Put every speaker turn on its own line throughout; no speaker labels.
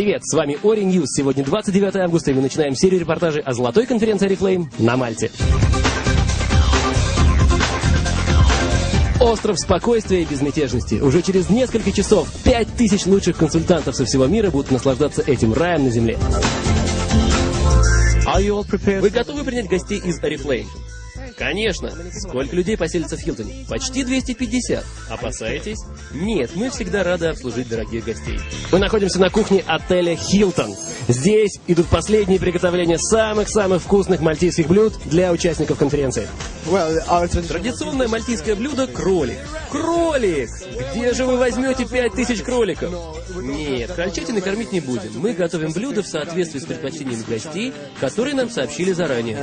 Привет, с вами Ori News. Сегодня 29 августа, и мы начинаем серию репортажей о золотой конференции Oriflame на Мальте. Остров спокойствия и безмятежности. Уже через несколько часов 5000 лучших консультантов со всего мира будут наслаждаться этим раем на земле. Вы готовы принять гостей из Oriflame? Конечно. Сколько людей поселится в Хилтоне? Почти 250. Опасаетесь? Нет, мы всегда рады обслужить дорогих гостей. Мы находимся на кухне отеля Хилтон. Здесь идут последние приготовления самых-самых вкусных мальтийских блюд для участников конференции. Традиционное мальтийское блюдо – кролик. Кролик! Где же вы возьмете 5000 кроликов? Нет, крольчатины кормить не будем. Мы готовим блюдо в соответствии с предпочтениями гостей, которые нам сообщили заранее.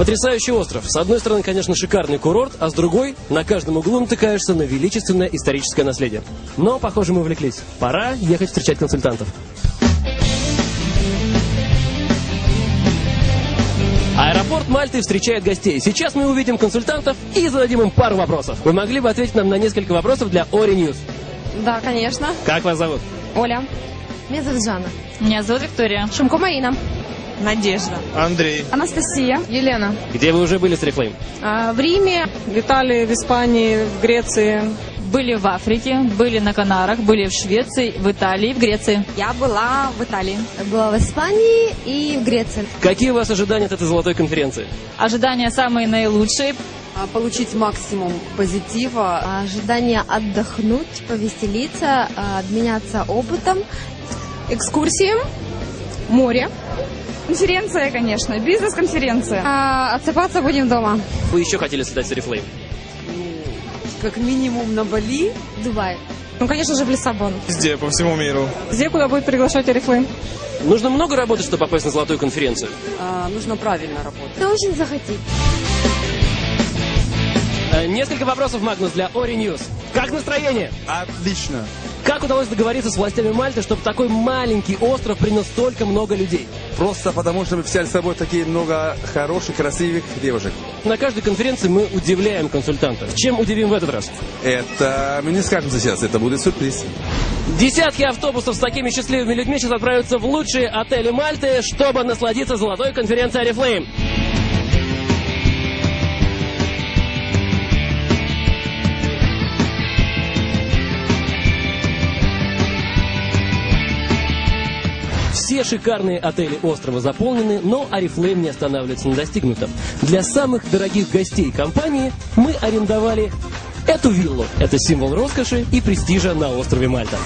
Потрясающий остров. С одной стороны, конечно, шикарный курорт, а с другой, на каждом углу натыкаешься на величественное историческое наследие. Но, похоже, мы увлеклись. Пора ехать встречать консультантов. Аэропорт Мальты встречает гостей. Сейчас мы увидим консультантов и зададим им пару вопросов. Вы могли бы ответить нам на несколько вопросов для Ori News?
Да, конечно.
Как вас зовут?
Оля.
Меня зовут Жанна.
Меня зовут Виктория.
Шумко Марина.
Надежда.
Андрей.
Анастасия. Елена.
Где вы уже были с Oriflame?
А, в Риме.
В Италии, в Испании, в Греции.
Были в Африке, были на Канарах, были в Швеции, в Италии, в Греции.
Я была в Италии.
Была в Испании и в Греции.
Какие у вас ожидания от этой золотой конференции?
Ожидания самые наилучшие.
А, Получить максимум позитива.
Ожидание отдохнуть, повеселиться, а, обменяться опытом.
Экскурсии. Море.
Конференция, конечно, бизнес-конференция.
А, отсыпаться будем дома.
Вы еще хотели стать с Oriflame?
Как минимум на Бали.
Дубай.
Ну, конечно же, в Лиссабон.
Везде, по всему миру.
Где, куда будет приглашать Oriflame?
Нужно много работать, чтобы попасть на золотую конференцию.
А, нужно правильно работать.
Кто очень захотеть.
Э, Несколько вопросов, Магнус, для Ori News. Как настроение?
Отлично.
Как удалось договориться с властями Мальты, чтобы такой маленький остров принял столько много людей?
Просто потому, что мы взяли с собой такие много хороших, красивых девушек.
На каждой конференции мы удивляем консультантов. Чем удивим в этот раз?
Это мы не скажем сейчас, это будет сюрприз.
Десятки автобусов с такими счастливыми людьми сейчас отправятся в лучшие отели Мальты, чтобы насладиться золотой конференцией Oriflame. Все шикарные отели острова заполнены, но Oriflame не останавливается на достигнутом. Для самых дорогих гостей компании мы арендовали эту виллу. Это символ роскоши и престижа на острове Мальта.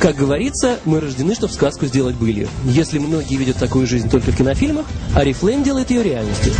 Как говорится, мы рождены, чтобы сказку сделать былью. Если многие видят такую жизнь только в кинофильмах, Oriflame делает ее реальностью.